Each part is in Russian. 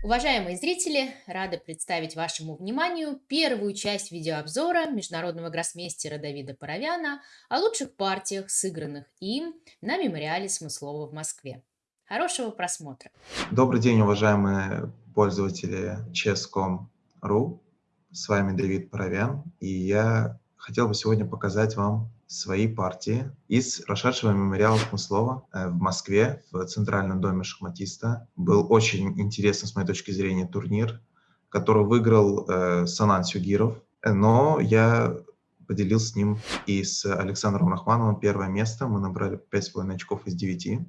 Уважаемые зрители, рада представить вашему вниманию первую часть видеообзора международного гроссмейстера Давида Паровяна о лучших партиях, сыгранных им на мемориале Смыслова в Москве. Хорошего просмотра! Добрый день, уважаемые пользователи chess.com.ru. С вами Давид Паровян, и я хотел бы сегодня показать вам свои партии из прошедшего мемориала Смыслова э, в Москве, в Центральном доме шахматиста. Был очень интересный, с моей точки зрения, турнир, который выиграл э, Санан Сюгиров, но я поделился с ним и с Александром Рахмановым первое место. Мы набрали 5,5 очков из 9.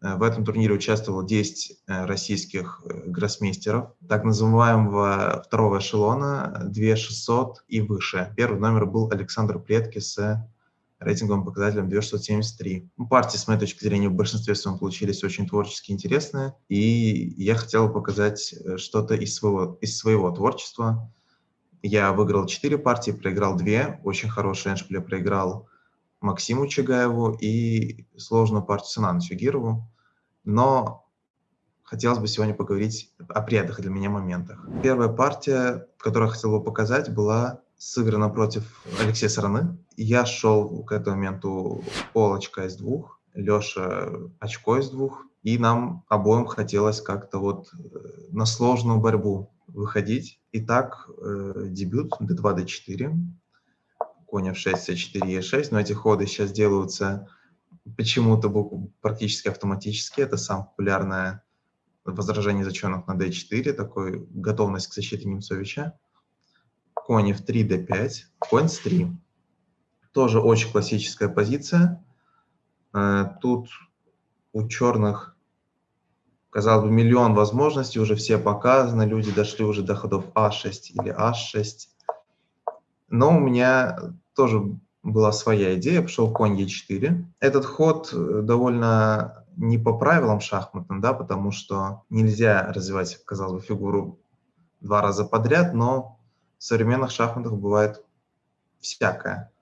Э, в этом турнире участвовало 10 э, российских гроссмейстеров, так называемого второго эшелона, 2600 и выше. Первый номер был Александр Предки с рейтинговым показателем 2673. Ну, партии, с моей точки зрения, в большинстве своем получились очень творчески интересные, и я хотел показать э, что-то из своего, из своего творчества. Я выиграл 4 партии, проиграл 2, очень хороший эндшпиль проиграл Максиму Чагаеву и сложную партию Санану Сюгирову, но хотелось бы сегодня поговорить о приятных для меня моментах. Первая партия, которую я хотел бы показать, была сыграна против Алексея Сараны. Я шел к этому моменту пол очка из двух, Леша очко из двух, и нам обоим хотелось как-то вот э, на сложную борьбу выходить. Итак, э, дебют d2, d4, конь f6, c4, e6, но эти ходы сейчас делаются почему-то практически автоматически. Это самое популярное возражение зачетных на d4, такой готовность к защите Немцовича конь f3, d5, конь s3. Тоже очень классическая позиция. Э, тут у черных, казалось бы, миллион возможностей, уже все показаны, люди дошли уже до ходов а6 или h6. Но у меня тоже была своя идея, пошел конь e4. Этот ход э, довольно не по правилам шахматным, да, потому что нельзя развивать, казалось бы, фигуру два раза подряд, но в современных шахматах бывает всякое.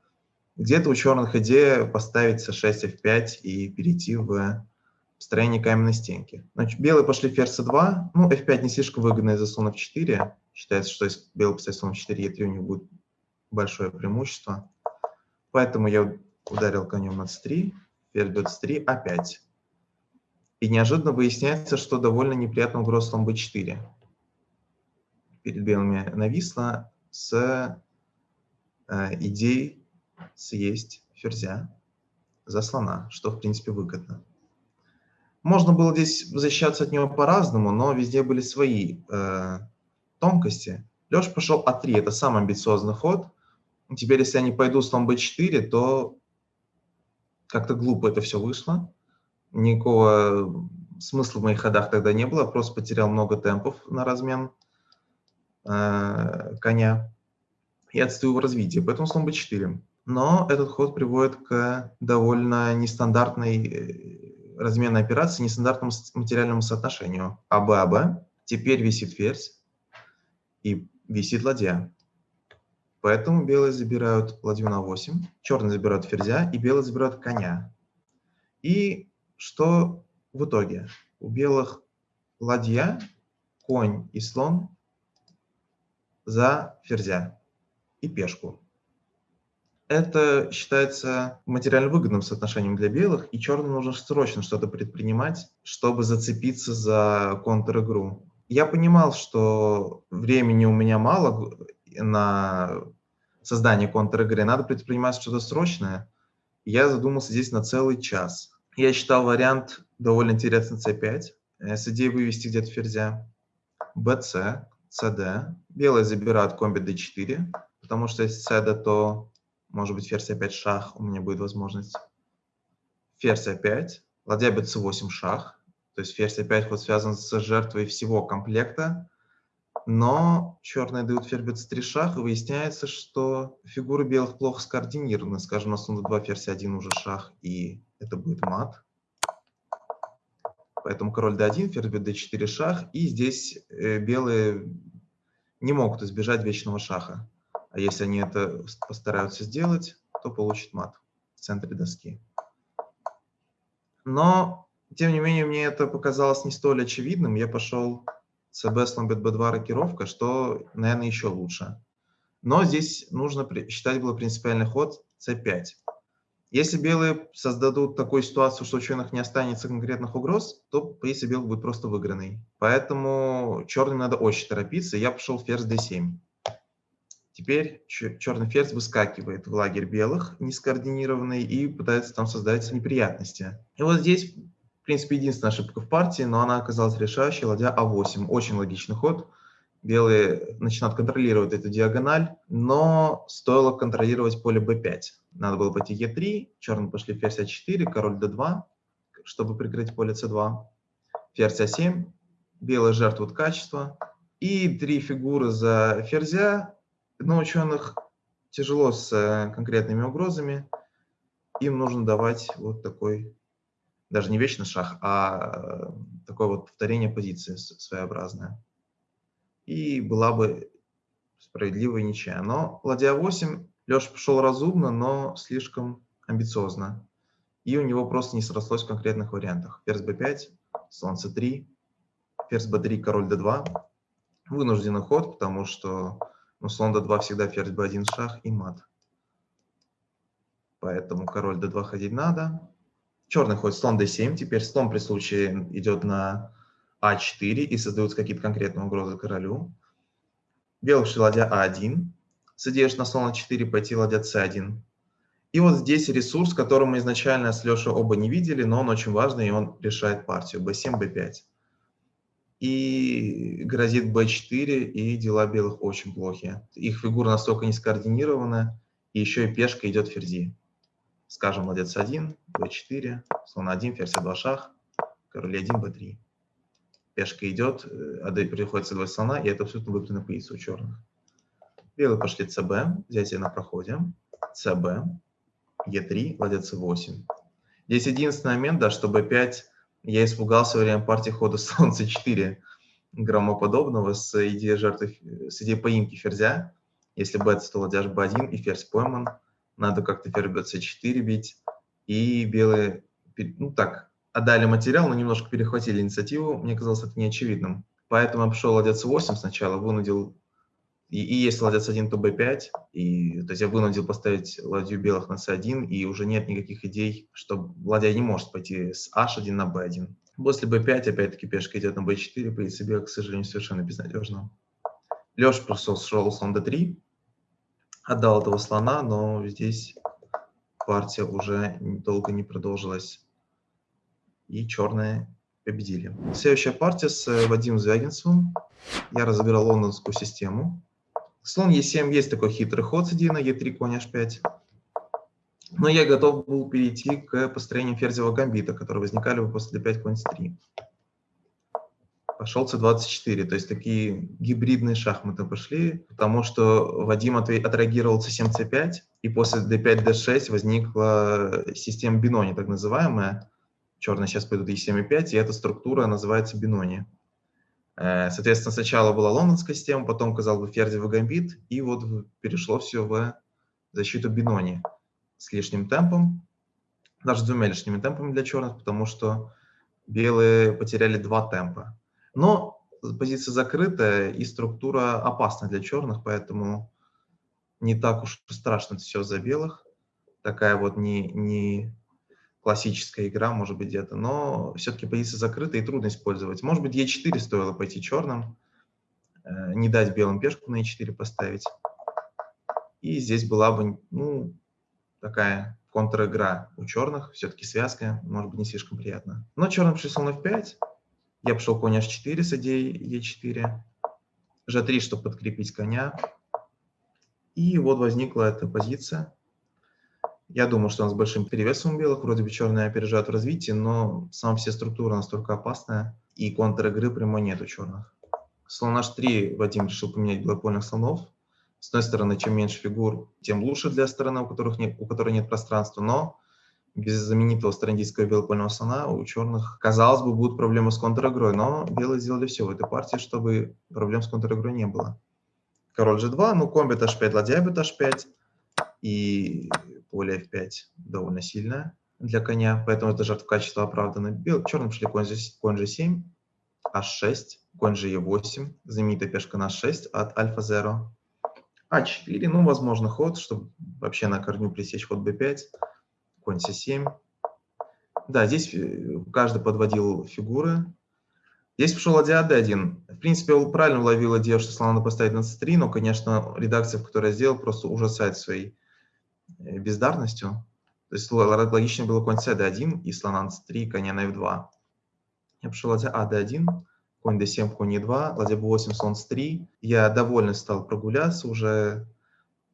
Где-то у черных идея поставить c6, f5 и перейти в строение каменной стенки. Значит, белые пошли ферзь c2. Ну, f5 не слишком выгодно из-за слона f4. Считается, что если белый поставит слон f4, e3 у них будет большое преимущество. Поэтому я ударил конем на c3, ферзь бьет c3, a5. И неожиданно выясняется, что довольно неприятно угроза слон b4 перед белыми нависла с э, идеей съесть ферзя за слона, что, в принципе, выгодно. Можно было здесь защищаться от него по-разному, но везде были свои э, тонкости. Леша пошел А3, это самый амбициозный ход. Теперь, если я не пойду слон b4, то как-то глупо это все вышло. Никакого смысла в моих ходах тогда не было, просто потерял много темпов на размен. Э, коня и отстаю в развитии, поэтому слон b4. Но этот ход приводит к довольно нестандартной э, разменной операции, нестандартному материальному соотношению. АБ, АБ. Теперь висит ферзь и висит ладья. Поэтому белые забирают ладью на 8, черные забирают ферзя, и белые забирают коня. И что в итоге? У белых ладья, конь и слон за ферзя и пешку. Это считается материально выгодным соотношением для белых, и черным нужно срочно что-то предпринимать, чтобы зацепиться за контр-игру. Я понимал, что времени у меня мало на создание контр-игры, надо предпринимать что-то срочное. Я задумался здесь на целый час. Я считал вариант довольно интересный c5, с идеей вывести где-то ферзя, bc, cd. Белые забирают комби d4, потому что если cd, то может быть ферзь опять шах, у меня будет возможность. Ферзь опять, ладья бьет c8 шах, то есть ферзь опять ход связан с жертвой всего комплекта, но черные дают ферзь бьет c3 шах, выясняется, что фигуры белых плохо скоординированы. Скажем, на слон 2 ферзь 1 уже шах, и это будет мат. Поэтому король d1, ферзь бьет d4 шах. И здесь э, белые не могут избежать вечного шаха. А если они это постараются сделать, то получат мат в центре доски. Но, тем не менее, мне это показалось не столь очевидным. Я пошел ЦБ, слон, б2, рокировка, что, наверное, еще лучше. Но здесь нужно считать было принципиальный ход c5. Если белые создадут такую ситуацию, что у черных не останется конкретных угроз, то позиция белых будет просто выигранной. Поэтому черным надо очень торопиться. Я пошел ферзь d7. Теперь черный ферзь выскакивает в лагерь белых, нескоординированный, и пытается там создать неприятности. И вот здесь, в принципе, единственная ошибка в партии, но она оказалась решающей, ладья а8. Очень логичный ход. Белые начинают контролировать эту диагональ, но стоило контролировать поле b5. Надо было пойти e3, черные пошли ферзь а4, король d2, чтобы прикрыть поле c2. Ферзь а7, белые жертвуют качество. И три фигуры за ферзя, но ученых тяжело с э, конкретными угрозами. Им нужно давать вот такой, даже не вечный шаг, а э, такое вот повторение позиции своеобразное. И была бы справедливая ничья. Но ладья 8, Леша пошел разумно, но слишком амбициозно. И у него просто не срослось в конкретных вариантах. Ферзь b5, слон c3, ферзь b3, король d2. Вынужденный ход, потому что ну, слон d2 всегда ферзь b1 шах и мат. Поэтому король d2 ходить надо. Черный ходит слон d7. Теперь слон при случае идет на а4 и создаются какие-то конкретные угрозы королю. Белый шли ладья а1. С идеей на слон а4 пойти ладья c1. И вот здесь ресурс, который мы изначально с Лешей оба не видели, но он очень важный, и он решает партию. b7, b5 и грозит b4, и дела белых очень плохие. Их фигура настолько не скоординирована, и еще и пешка идет ферзи. Скажем, ладец 1, b4, слон 1, ферзь 2 шах, король 1, b3. Пешка идет, а приходится два слона, и это абсолютно выигранная позиция у черных. Белые пошли cb, взятие на проходе, cb, e3, ладец 8. Здесь единственный момент, да, что b5 я испугался во время партии хода Солнце 4 громоподобного с идеей жертвы, с идеей поимки ферзя. Если бет, то ладья b1 и ферзь пойман. Надо как-то ферзь bc4 бить. И белые, ну так, отдали материал, но немножко перехватили инициативу. Мне казалось это неочевидным. Поэтому я пошел ладья c8 сначала, вынудил и, и если ладья c1, то b5. И, то есть я вынудил поставить ладью белых на c1, и уже нет никаких идей, что ладья не может пойти с h1 на b1. После b5 опять-таки пешка идет на b4, позиция белых, к сожалению, совершенно безнадежна. Леша просто шел слон d3, отдал этого слона, но здесь партия уже долго не продолжилась. И черные победили. Следующая партия с Вадимом Звягинцевым. Я разыграл лондонскую систему. Слон Е7 есть такой хитрый ход с на Е3, конь H5. Но я готов был перейти к построению ферзевого гамбита, которые возникали бы после d5, конь c3. Пошел c24, то есть такие гибридные шахматы пошли, потому что Вадим отреагировал c7, c5, и после d5, d6 возникла система Бинони, так называемая. Черные сейчас пойдут e7 и 5, и эта структура называется Бинони. Э, соответственно, сначала была лондонская система, потом, казалось бы, ферзевый гамбит, и вот перешло все в защиту Бинони с лишним темпом, даже с двумя лишними темпами для черных, потому что белые потеряли два темпа. Но позиция закрытая и структура опасна для черных, поэтому не так уж страшно все за белых. Такая вот не, не классическая игра, может быть, где-то, но все-таки позиция закрыта и трудно использовать. Может быть, Е4 стоило пойти черным, э, не дать белым пешку на Е4 поставить. И здесь была бы, ну, такая контр-игра у черных, все-таки связка, может быть, не слишком приятно. Но черным пришли слон F5, я пошел конь H4 с идеей E4, G3, чтобы подкрепить коня. И вот возникла эта позиция. Я думаю, что он с большим перевесом у белых, вроде бы черные опережают в развитии, но сама вся структура настолько опасная, и контр-игры прямой нет у черных. Слон h3 Вадим решил поменять двойпольных слонов. С одной стороны, чем меньше фигур, тем лучше для стороны, у, которых нет, у которой нет пространства, но без знаменитого страндийского белопольного слона у черных, казалось бы, будут проблемы с контр-игрой, но белые сделали все в этой партии, чтобы проблем с контр-игрой не было. Король g2, ну комбит h5, ладья бит h5, и поле f5 довольно сильное для коня, поэтому это жертва качества оправдана. Бел, черным шли конь, конь g7, h6, конь же e8, знаменитая пешка на h6 от альфа-0. а4, ну, возможно, ход, чтобы вообще на корню пресечь ход b5, конь c7. Да, здесь э, каждый подводил фигуры. Здесь пошел ладья d1. В принципе, он правильно уловил идею, что слона поставить на c3, но, конечно, редакция, в которой я сделал, просто ужасает своей э, бездарностью. То есть логично было конь c d1 и слона на c3, коня на f2. Я пошел ладья а d1, конь d7, конь e2, ладья b8, слон c3. Я довольно стал прогуляться уже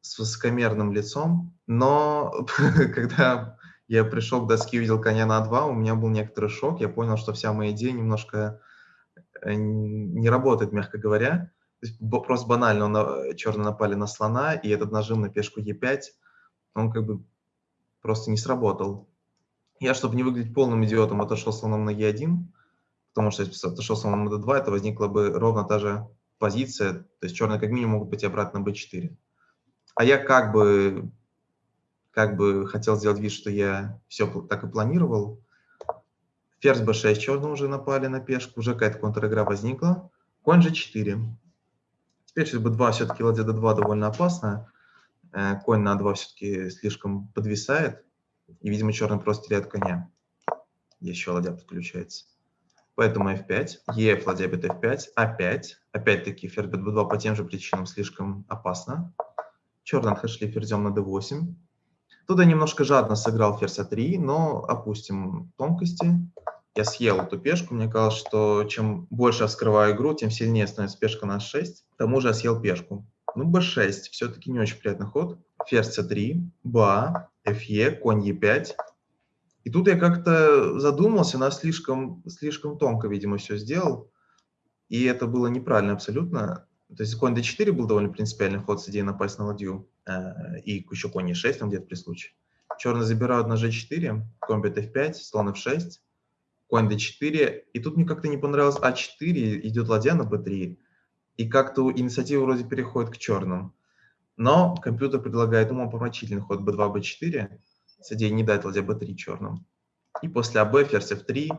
с высокомерным лицом, но когда я пришел к доске, увидел коня на 2, у меня был некоторый шок. Я понял, что вся моя идея немножко э, не работает, мягко говоря. То есть просто банально на, черные напали на слона, и этот нажим на пешку e5, он как бы просто не сработал. Я, чтобы не выглядеть полным идиотом, отошел слоном на e1, потому что если отошел слоном на d2, это возникла бы ровно та же позиция, то есть черные как минимум могут быть обратно на b4. А я как бы как бы хотел сделать вид, что я все так и планировал. Ферзь b6 черные уже напали на пешку, уже какая-то контр-игра возникла. Конь g4. Теперь сейчас b2 все-таки ладья d2 довольно опасно. Э, конь на 2 все-таки слишком подвисает. И, видимо, черный просто теряет коня. Еще ладья подключается. Поэтому f5, ef, ладья бит f5, a5. Опять-таки ферзь b2 по тем же причинам слишком опасно. Черные отошли ферзем на d8. Тут я немножко жадно сыграл ферзь А3, но опустим тонкости. Я съел эту пешку. Мне казалось, что чем больше я вскрываю игру, тем сильнее становится пешка на 6. К тому же я съел пешку. Ну, b6. Все-таки не очень приятный ход. Ферзь c3, ба, fe, конь e5. И тут я как-то задумался, она слишком, слишком тонко, видимо, все сделал. И это было неправильно абсолютно. То есть конь d4 был довольно принципиальный ход с идеей напасть на ладью. Э, и еще конь e6 там где-то при случае. Черный забирают на g4, конь бит f5, слон f6, конь d4. И тут мне как-то не понравилось а4, идет ладья на b3. И как-то инициатива вроде переходит к черным. Но компьютер предлагает ему помрачительный ход b2, b4 с идеей не дать ладья b3 черным. И после АБ ферзь f3,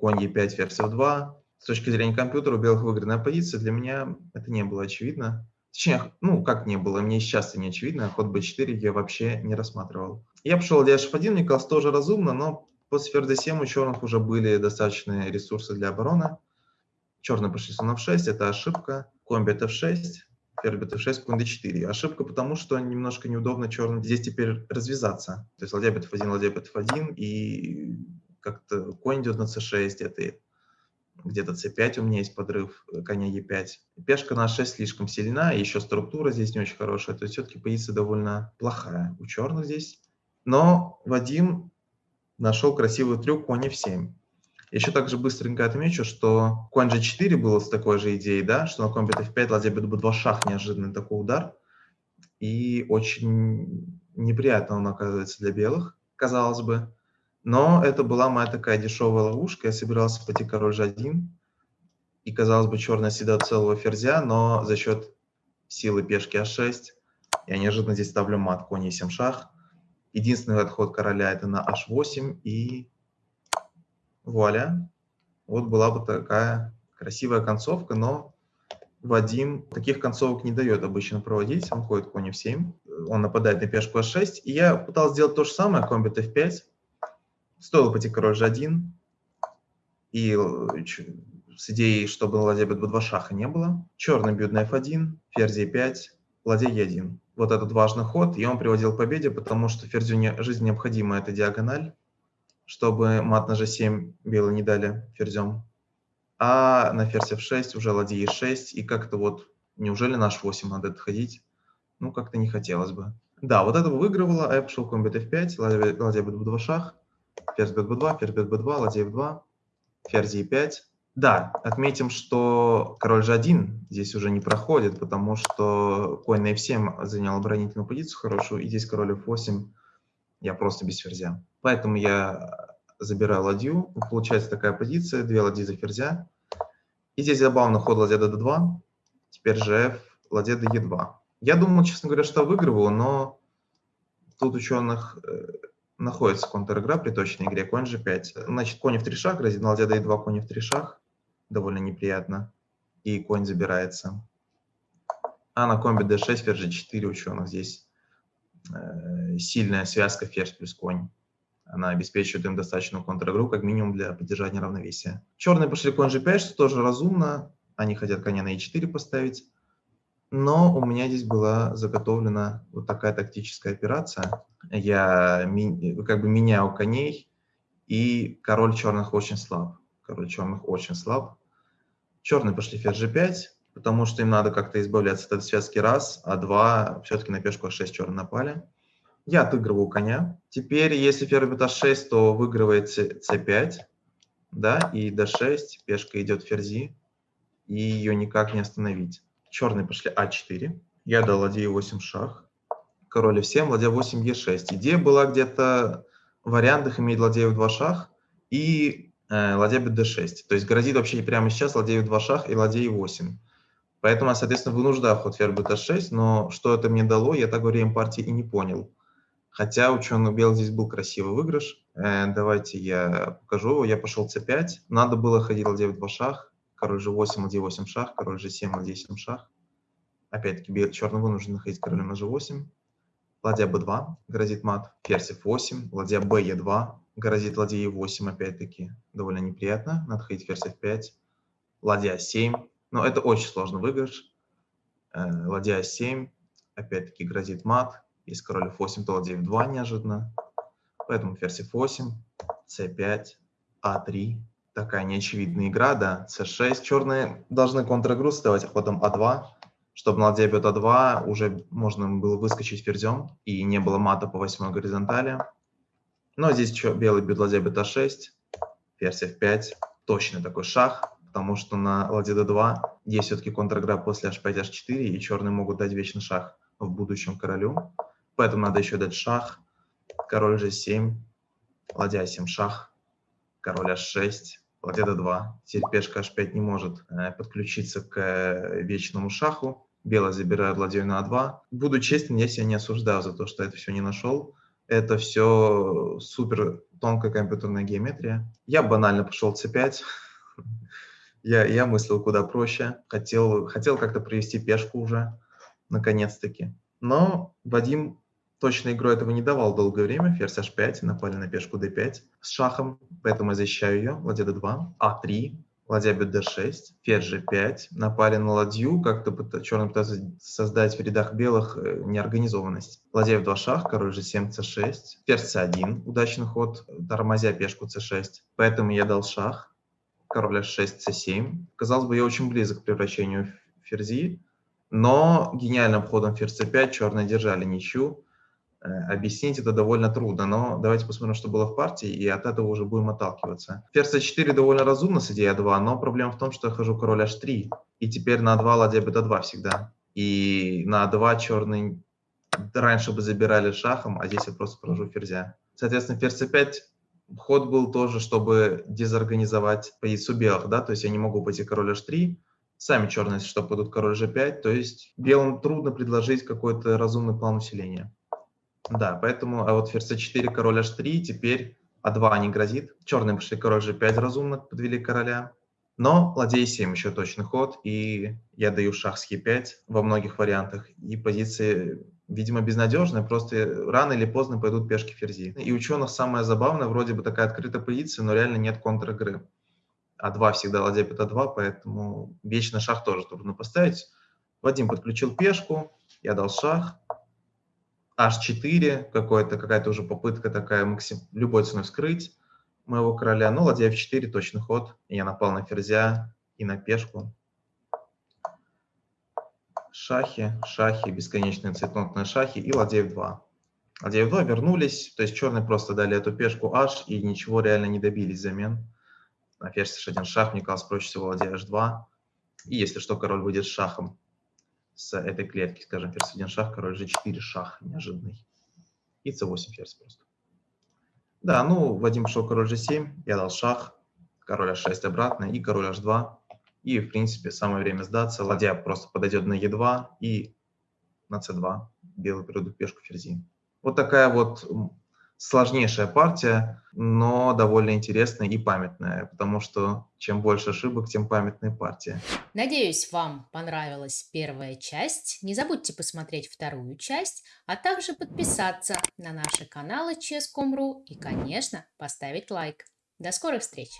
конь e5, ферзь f2, с точки зрения компьютера у белых выигранная позиция, для меня это не было очевидно. Точнее, ну, как не было, мне сейчас это не очевидно, ход b4 я вообще не рассматривал. Я пошел dh1, мне казалось тоже разумно, но после ферзь 7 у черных уже были достаточные ресурсы для обороны. Черные пошли слон f6, это ошибка. Конь бит f6, ферзь бит f6, конь d4. Ошибка потому, что немножко неудобно черным здесь теперь развязаться. То есть ладья бит f1, ладья бит f1, и как-то конь идет на c6 где-то где-то c5 у меня есть подрыв э, коня e5. Пешка на 6 слишком сильна, еще структура здесь не очень хорошая, то есть все-таки позиция довольно плохая у черных здесь. Но Вадим нашел красивый трюк конь f7. Еще также быстренько отмечу, что конь g4 было с такой же идеей, да, что на конь бит f5, ладья бит b2 шах, неожиданный такой удар. И очень неприятно он оказывается для белых, казалось бы. Но это была моя такая дешевая ловушка. Я собирался пойти король g1. И, казалось бы, черная седа целого ферзя, но за счет силы пешки а6 я неожиданно здесь ставлю мат конь e7 шах. Единственный отход короля это на h8 и вуаля. Вот была бы такая красивая концовка, но Вадим таких концовок не дает обычно проводить. Он ходит конь f7, он нападает на пешку h6. И я пытался сделать то же самое, конь бит f5. Стоило пойти король g1, и э, с идеей, чтобы ладья b2 шаха не было. Черный бьет на f1, ферзь e5, ладья e1. Вот этот важный ход, и он приводил к победе, потому что ферзю не, жизнь необходима эта диагональ, чтобы мат на g7 белые не дали ферзем. А на ферзь f6 уже ладья e6, и как-то вот, неужели на h8 надо отходить? Ну, как-то не хотелось бы. Да, вот это выигрывало, а я пошел конь бит f5, ладья, ладья b2 шах, ферзь бит b2, ферзь бит b2, ладья f2, ферзь e5. Да, отметим, что король g1 здесь уже не проходит, потому что конь на f7 занял оборонительную позицию хорошую, и здесь король f8 я просто без ферзя. Поэтому я забираю ладью, получается такая позиция, две ладьи за ферзя. И здесь забавно ход ладья d2, теперь же f, ладья d e2. Я думал, честно говоря, что выигрываю, но тут ученых э, находится контр-игра при точной игре, конь g5. Значит, конь в 3 шаг, грозит ладья d2, конь в 3 шаг. довольно неприятно, и конь забирается. А на комбе d6 ферзь g4 ученых здесь э, сильная связка ферзь плюс конь. Она обеспечивает им достаточную контр-игру, как минимум для поддержания равновесия. Черные пошли конь g5, что тоже разумно. Они хотят коня на e4 поставить. Но у меня здесь была заготовлена вот такая тактическая операция. Я как бы меняю коней, и король черных очень слаб. Король черных очень слаб. Черные пошли ферзь g5 потому что им надо как-то избавляться от этой связки раз, а два все-таки на пешку h6 черные напали. Я отыгрываю коня. Теперь, если ферзь бьет h6, то выигрывает c5, да, и d6, пешка идет ферзи, и ее никак не остановить. Черные пошли а4, я дал ладье 8 шах, король f7, ладья 8 e6. Идея была где-то в вариантах иметь ладья в 2 шах и э, ладья бьет d6. То есть грозит вообще прямо сейчас ладья в 2 шах и ладья 8. Поэтому соответственно, вынуждаю ход ферзь bт6, но что это мне дало, я так во время партии и не понял. Хотя у черных белых здесь был красивый выигрыш. Э, давайте я покажу его. Я пошел c5. Надо было ходить ладья в 2 шах. Король g8, ладья 8 шах. Король g7, ладья 7 шах. Опять-таки черный вынужден находить королем на g8. Ладья b2 грозит мат. Ферзь f8. Ладья b e2 грозит ладья e8 опять-таки. Довольно неприятно. Надо ходить ферзь f5. Ладья 7 но это очень сложный выигрыш. Э, ладья 7, опять-таки грозит мат. Если король f8, то ладья f2 неожиданно. Поэтому ферзь f8, c5, a3. Такая неочевидная игра, да. c6. Черные должны контр-игру ставить ходом a2. Чтобы на ладья бьет а2, уже можно было выскочить ферзем, и не было мата по восьмой горизонтали. Но здесь что, белый бьет ладья бьет а6, ферзь f5, точный такой шах потому что на ладье d2 есть все-таки контр-игра после h5, h4, и черные могут дать вечный шах в будущем королю. Поэтому надо еще дать шах, король g7, ладья 7 шах, король h6, ладья d2. Теперь пешка h5 не может э, подключиться к э, вечному шаху. Белый забирает ладью на a2. Буду честен, я себя не осуждаю за то, что это все не нашел. Это все супер тонкая компьютерная геометрия. Я банально пошел c5. Я, я мыслил куда проще, хотел, хотел как-то провести пешку уже, наконец-таки. Но Вадим точной игрой этого не давал долгое время. Ферзь h5, напали на пешку d5 с шахом, поэтому я защищаю ее. Ладья d2, a3, ладья бьет d6, ферзь g5, напали на ладью, как-то черный пытается создать в рядах белых э, неорганизованность. Ладья в 2 шах, король g7, c6, ферзь c1, удачный ход, тормозя пешку c6, поэтому я дал шах король h6, c7. Казалось бы, я очень близок к превращению ферзи, но гениальным ходом ферзь c5 черные держали ничью. Э, объяснить это довольно трудно, но давайте посмотрим, что было в партии, и от этого уже будем отталкиваться. Ферзь c4 довольно разумно с идеей a2, но проблема в том, что я хожу король h3, и теперь на a2 ладья beta2 всегда. И на a2 черный раньше бы забирали шахом, а здесь я просто прохожу ферзя. Соответственно, ферзь c5 ход был тоже, чтобы дезорганизовать позицию белых, да, то есть я не могу пойти король h3, сами черные, если что, пойдут король g5, то есть белым трудно предложить какой-то разумный план усиления. Да, поэтому, а вот ферзь c4, король h3, теперь а2 не грозит. Черные пошли король g5 разумно, подвели короля. Но ладья e7 еще точный ход, и я даю шах с e5 во многих вариантах, и позиции видимо, безнадежная, просто рано или поздно пойдут пешки ферзи. И ученых самое забавное, вроде бы такая открытая позиция, но реально нет контр-игры. А2 всегда ладья А2, поэтому вечно шах тоже трудно поставить. Вадим подключил пешку, я дал шах. H4, какая-то уже попытка такая максим, любой ценой вскрыть моего короля. Ну, ладья F4, точный ход. Я напал на ферзя и на пешку шахи, шахи, бесконечные цветнотные шахи и ладья f2. Ладья f2 вернулись, то есть черные просто дали эту пешку h и ничего реально не добились взамен. На ферзь h1 шах, мне казалось, проще всего ладья h2. И если что, король с шахом с этой клетки, скажем, ферзь 1 шах, король g4 шах неожиданный. И c8 ферзь просто. Да, ну, Вадим шел король g7, я дал шах, король h6 обратно и король h2. И, в принципе, самое время сдаться. Ладья просто подойдет на Е2 и на С2. Белый перейдут пешку ферзи. Вот такая вот сложнейшая партия, но довольно интересная и памятная, потому что чем больше ошибок, тем памятнее партия. Надеюсь, вам понравилась первая часть. Не забудьте посмотреть вторую часть, а также подписаться на наши каналы Chess.com.ru и, конечно, поставить лайк. До скорых встреч!